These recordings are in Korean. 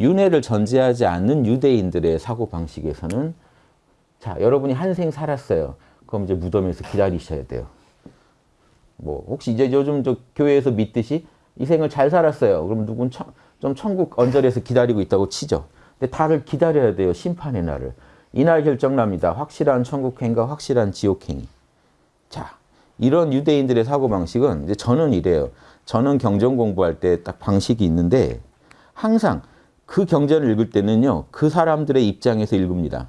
윤회를 전제하지 않는 유대인들의 사고방식에서는 자 여러분이 한 생 살았어요. 그럼 이제 무덤에서 기다리셔야 돼요. 뭐 혹시 이제 요즘 저 교회에서 믿듯이 이 생을 잘 살았어요. 그럼 누군 천, 좀 천국 언저리에서 기다리고 있다고 치죠. 근데 다들 기다려야 돼요. 심판의 날을. 이날 결정납니다. 확실한 천국행과 확실한 지옥행이. 자, 이런 유대인들의 사고방식은 이제 저는 이래요. 저는 경전 공부할 때 딱 방식이 있는데 항상 그 경전을 읽을 때는요. 그 사람들의 입장에서 읽습니다.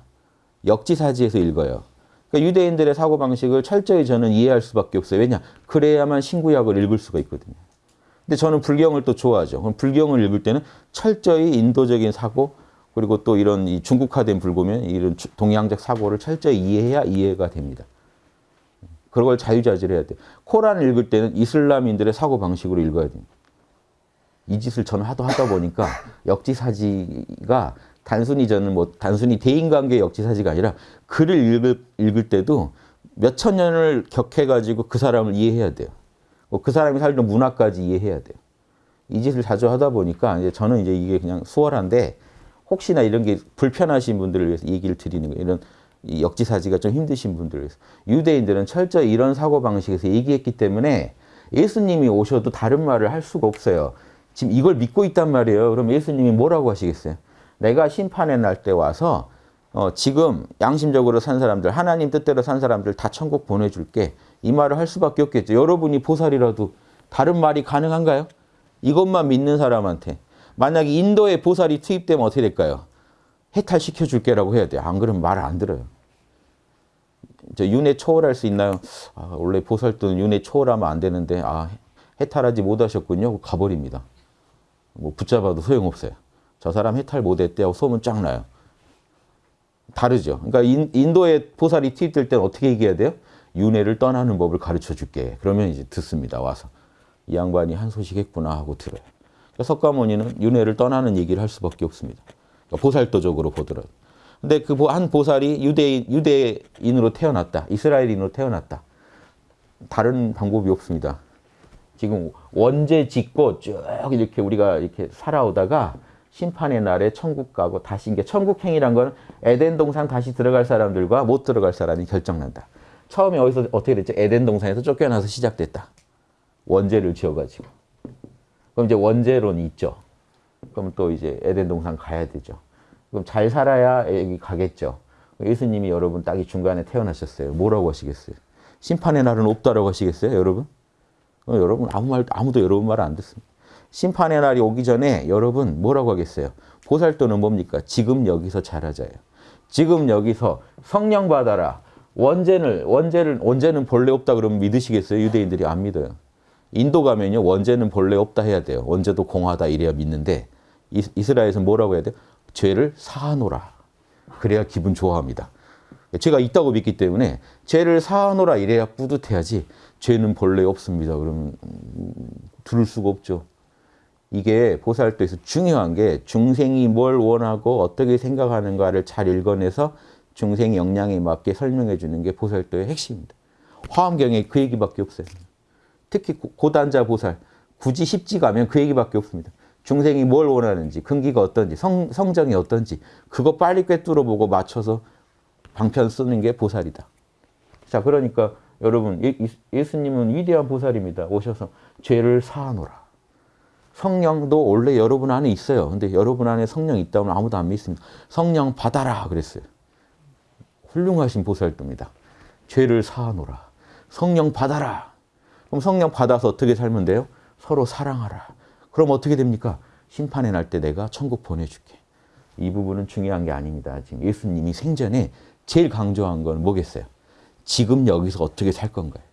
역지사지에서 읽어요. 그러니까 유대인들의 사고방식을 철저히 저는 이해할 수밖에 없어요. 왜냐? 그래야만 신구약을 읽을 수가 있거든요. 근데 저는 불경을 또 좋아하죠. 그럼 불경을 읽을 때는 철저히 인도적인 사고 그리고 또 이런 이 중국화된 불교면 이런 동양적 사고를 철저히 이해해야 이해가 됩니다. 그걸 자유자재로 해야 돼요. 코란을 읽을 때는 이슬람인들의 사고방식으로 읽어야 됩니다. 이 짓을 저는 하도 하다 보니까 역지사지가 단순히 저는 뭐 단순히 대인관계 역지사지가 아니라 글을 읽을, 읽을 때도 몇 천 년을 격해가지고 그 사람을 이해해야 돼요. 뭐 그 사람이 살던 문화까지 이해해야 돼요. 이 짓을 자주 하다 보니까 이제 저는 이제 이게 그냥 수월한데 혹시나 이런 게 불편하신 분들을 위해서 얘기를 드리는 거예요. 이런 이 역지사지가 좀 힘드신 분들을 위해서. 유대인들은 철저히 이런 사고방식에서 얘기했기 때문에 예수님이 오셔도 다른 말을 할 수가 없어요. 지금 이걸 믿고 있단 말이에요. 그럼 예수님이 뭐라고 하시겠어요? 내가 심판의 날 때 와서 어, 지금 양심적으로 산 사람들, 하나님 뜻대로 산 사람들 다 천국 보내줄게. 이 말을 할 수밖에 없겠죠. 여러분이 보살이라도 다른 말이 가능한가요? 이것만 믿는 사람한테. 만약에 인도에 보살이 투입되면 어떻게 될까요? 해탈시켜줄게라고 해야 돼요. 안 그러면 말을 안 들어요. 저 윤회 초월할 수 있나요? 아, 원래 보살도 윤회 초월하면 안 되는데 아, 해탈하지 못하셨군요. 가버립니다. 뭐 붙잡아도 소용없어요. 저 사람 해탈 못했대 하고 소문 쫙 나요. 다르죠. 그러니까 인, 도에 보살이 투입될 때는 어떻게 얘기해야 돼요? 윤회를 떠나는 법을 가르쳐 줄게. 그러면 이제 듣습니다. 와서. 이 양반이 한 소식 했구나 하고 들어요. 그러니까 석가모니는 윤회를 떠나는 얘기를 할 수밖에 없습니다. 그러니까 보살도적으로 보더라도. 근데 그 한 보살이 유대인, 유대인으로 태어났다. 이스라엘인으로 태어났다. 다른 방법이 없습니다. 지금 원죄 짓고 쭉 이렇게 우리가 이렇게 살아오다가 심판의 날에 천국 가고 다시 이게 천국행이란 건 에덴 동산 다시 들어갈 사람들과 못 들어갈 사람이 결정난다. 처음에 어디서 어떻게 됐죠? 에덴 동산에서 쫓겨나서 시작됐다. 원죄를 지어가지고. 그럼 이제 원죄론이 있죠. 그럼 또 이제 에덴 동산 가야 되죠. 그럼 잘 살아야 여기 가겠죠. 예수님이 여러분 딱 이 중간에 태어나셨어요. 뭐라고 하시겠어요? 심판의 날은 없다라고 하시겠어요, 여러분? 어, 여러분 아무 말 아무도 여러분 말 안 듣습니다. 심판의 날이 오기 전에 여러분 뭐라고 하겠어요? 보살도는 뭡니까? 지금 여기서 잘하자요. 지금 여기서 성령 받아라. 원죄를 원죄를 원죄는 본래 없다 그러면 믿으시겠어요? 유대인들이 안 믿어요. 인도 가면요 원죄는 본래 없다 해야 돼요. 원죄도 공하다 이래야 믿는데 이스라엘에서 뭐라고 해야 돼요? 죄를 사하노라. 그래야 기분 좋아합니다. 죄가 있다고 믿기 때문에 죄를 사하노라 이래야 뿌듯해야지 죄는 본래 없습니다. 그러면 들을 수가 없죠. 이게 보살도에서 중요한 게 중생이 뭘 원하고 어떻게 생각하는가를 잘 읽어내서 중생 역량에 맞게 설명해 주는 게 보살도의 핵심입니다. 화엄경에 그 얘기밖에 없어요. 특히 고단자 보살, 굳이 십지 가면 그 얘기밖에 없습니다. 중생이 뭘 원하는지, 근기가 어떤지, 성, 성정이 어떤지 그거 빨리 꿰뚫어 보고 맞춰서 방편 쓰는 게 보살이다. 자, 그러니까 여러분 예, 수님은 위대한 보살입니다. 오셔서 죄를 사하노라. 성령도 원래 여러분 안에 있어요. 근데 여러분 안에 성령이 있다면 아무도 안 믿습니다. 성령 받아라 그랬어요. 훌륭하신 보살도입니다. 죄를 사하노라. 성령 받아라. 그럼 성령 받아서 어떻게 살면 돼요? 서로 사랑하라. 그럼 어떻게 됩니까? 심판의 날 때 내가 천국 보내줄게. 이 부분은 중요한 게 아닙니다. 지금 예수님이 생전에 제일 강조한 건 뭐겠어요? 지금 여기서 어떻게 살 건가요?